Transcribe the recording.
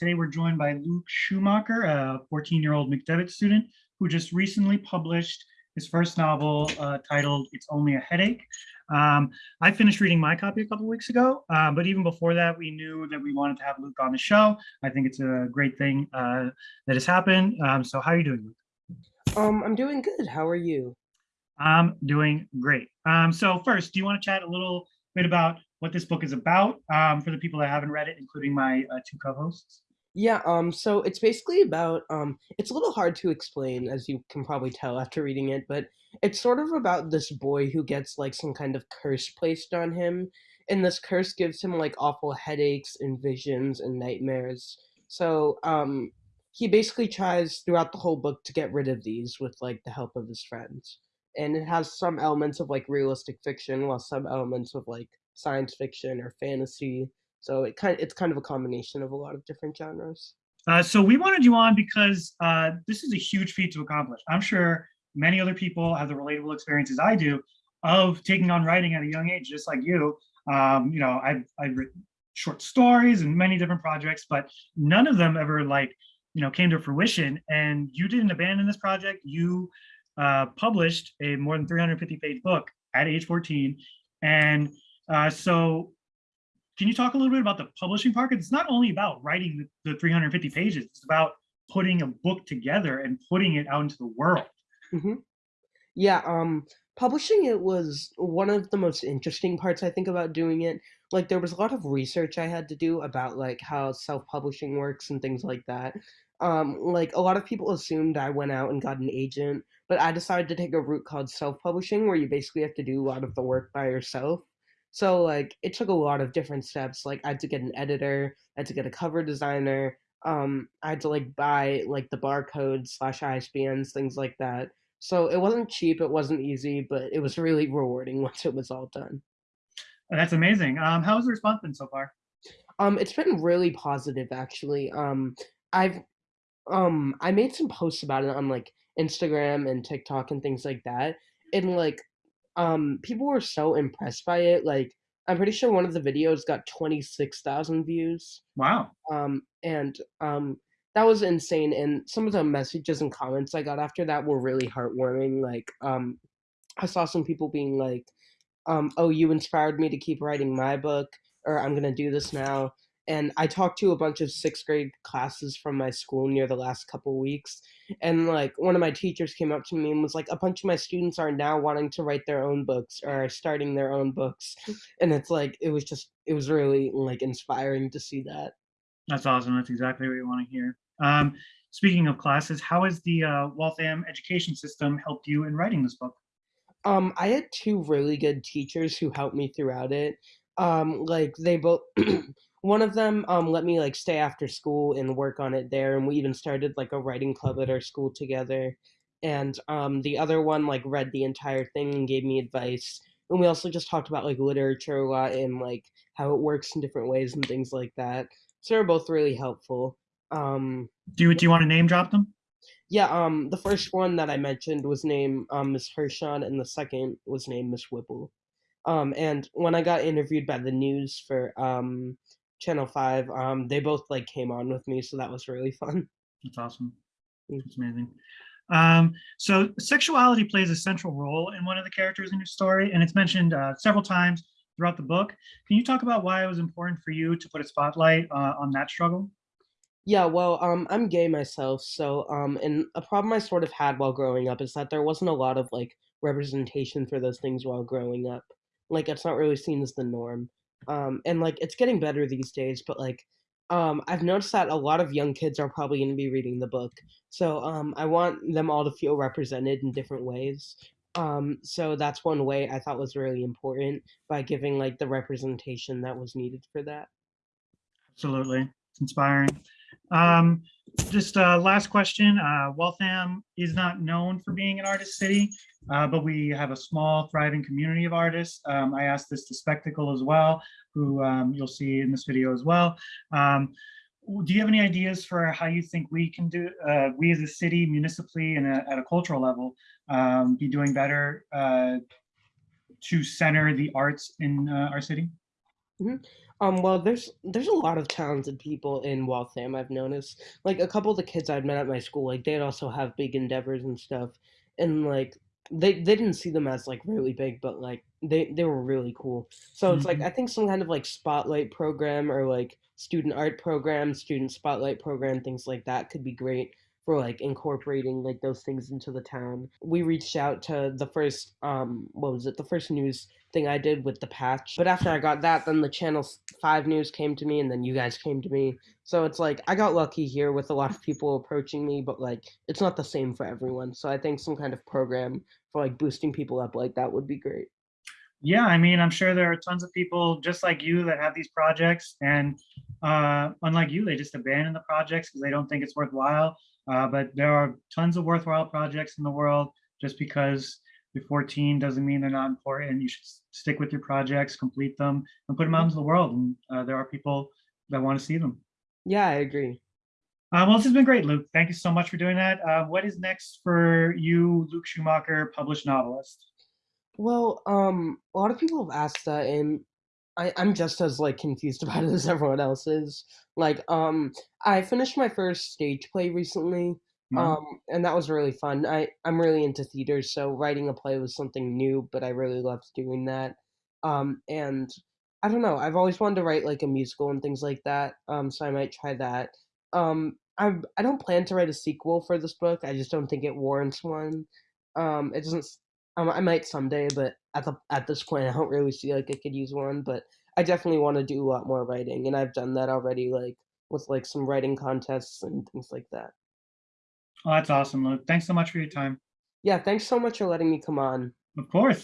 today we're joined by Luke Schumacher, a 14-year-old McDevitt student who just recently published his first novel uh, titled It's Only a Headache. Um, I finished reading my copy a couple weeks ago, uh, but even before that, we knew that we wanted to have Luke on the show. I think it's a great thing uh, that has happened. Um, so how are you doing, Luke? Um, I'm doing good. How are you? I'm doing great. Um, so first, do you want to chat a little bit about what this book is about um, for the people that haven't read it, including my uh, two co-hosts? Yeah, um, so it's basically about, um, it's a little hard to explain, as you can probably tell after reading it, but it's sort of about this boy who gets like some kind of curse placed on him, and this curse gives him like awful headaches and visions and nightmares. So, um, he basically tries throughout the whole book to get rid of these with like the help of his friends. And it has some elements of like realistic fiction, while some elements of like science fiction or fantasy. So it kind of, it's kind of a combination of a lot of different genres. Uh, so we wanted you on because uh, this is a huge feat to accomplish. I'm sure many other people have the relatable experiences I do of taking on writing at a young age, just like you. Um, you know, I've, I've written short stories and many different projects, but none of them ever like, you know, came to fruition. And you didn't abandon this project. You uh, published a more than 350 page book at age 14. And uh, so can you talk a little bit about the publishing part? Because it's not only about writing the, the 350 pages, it's about putting a book together and putting it out into the world. Mm -hmm. Yeah, um, publishing it was one of the most interesting parts I think about doing it. Like there was a lot of research I had to do about like how self-publishing works and things like that. Um, like a lot of people assumed I went out and got an agent, but I decided to take a route called self-publishing where you basically have to do a lot of the work by yourself. So like it took a lot of different steps. Like I had to get an editor, I had to get a cover designer, um, I had to like buy like the barcodes slash ISBNs, things like that. So it wasn't cheap, it wasn't easy, but it was really rewarding once it was all done. That's amazing. Um, how's the response been so far? Um, it's been really positive actually. Um, I've um I made some posts about it on like Instagram and TikTok and things like that. And like um, people were so impressed by it. Like, I'm pretty sure one of the videos got 26,000 views. Wow. Um, and um, that was insane. And some of the messages and comments I got after that were really heartwarming. Like, um, I saw some people being like, um, "Oh, you inspired me to keep writing my book," or "I'm gonna do this now." And I talked to a bunch of sixth grade classes from my school near the last couple weeks. And like one of my teachers came up to me and was like, a bunch of my students are now wanting to write their own books or are starting their own books. And it's like, it was just, it was really like inspiring to see that. That's awesome. That's exactly what you want to hear. Um, speaking of classes, how has the uh, Waltham education system helped you in writing this book? Um, I had two really good teachers who helped me throughout it. Um, like they both one of them um, let me like stay after school and work on it there and we even started like a writing club at our school together and um, the other one like read the entire thing and gave me advice and we also just talked about like literature a lot and like how it works in different ways and things like that so they're both really helpful um, do you do you want to name drop them? Yeah um the first one that i mentioned was named um miss hershon and the second was named miss whipple um and when i got interviewed by the news for um Channel Five. Um, they both like came on with me, so that was really fun. That's awesome. It's amazing. Um, so sexuality plays a central role in one of the characters in your story, and it's mentioned uh, several times throughout the book. Can you talk about why it was important for you to put a spotlight uh, on that struggle? Yeah, well, um, I'm gay myself, so um, and a problem I sort of had while growing up is that there wasn't a lot of like representation for those things while growing up. Like, it's not really seen as the norm um, and like it's getting better these days but like um, i've noticed that a lot of young kids are probably going to be reading the book so um, i want them all to feel represented in different ways um, so that's one way i thought was really important by giving like the representation that was needed for that. Absolutely it's inspiring. Um, just uh, last question. Uh, Waltham is not known for being an artist city, uh, but we have a small, thriving community of artists. Um, I asked this to Spectacle as well, who um, you'll see in this video as well. Um, do you have any ideas for how you think we can do, uh, we as a city, municipally, and at a cultural level, um, be doing better uh, to center the arts in uh, our city? Mm -hmm. Um, well, there's there's a lot of talented people in Waltham, I've noticed. Like a couple of the kids I'd met at my school, like they'd also have big endeavors and stuff. And like they they didn't see them as like really big, but like they they were really cool. So it's like Mhm. I think some kind of like spotlight program or like student art program, student spotlight program, things like that could be great for like incorporating like those things into the town. We reached out to the first um what was it? The first news thing I did with the patch. But after I got that, then the Channel 5 news came to me, and then you guys came to me. So it's like I got lucky here with a lot of people approaching me, but like it's not the same for everyone. So I think some kind of program for like boosting people up like that would be great. Yeah, I mean, I'm sure there are tons of people just like you that have these projects and uh, unlike you, they just abandon the projects because they don't think it's worthwhile. Uh, but there are tons of worthwhile projects in the world. Just because you're 14 doesn't mean they're not important. You should stick with your projects, complete them, and put them out into the world. And uh, there are people that want to see them. Yeah, I agree. Uh, well, this has been great, Luke. Thank you so much for doing that. Uh, what is next for you, Luke Schumacher, published novelist? Well, um, a lot of people have asked that, and I, I'm just as like confused about it as everyone else is. Like, um, I finished my first stage play recently, No? um, and that was really fun. I I'm really into theater, so writing a play was something new, but I really loved doing that. Um, and I don't know, I've always wanted to write like a musical and things like that. Um, so I might try that. Um, I I don't plan to write a sequel for this book. I just don't think it warrants one. Um, it doesn't um, I might someday, but at the at this point, I don't really see like I could use one. But I definitely want to do a lot more writing, and I've done that already, like with like some writing contests and things like that. Oh, that's awesome, Luke. Thanks so much for your time. Yeah, thanks so much for letting me come on. Of course.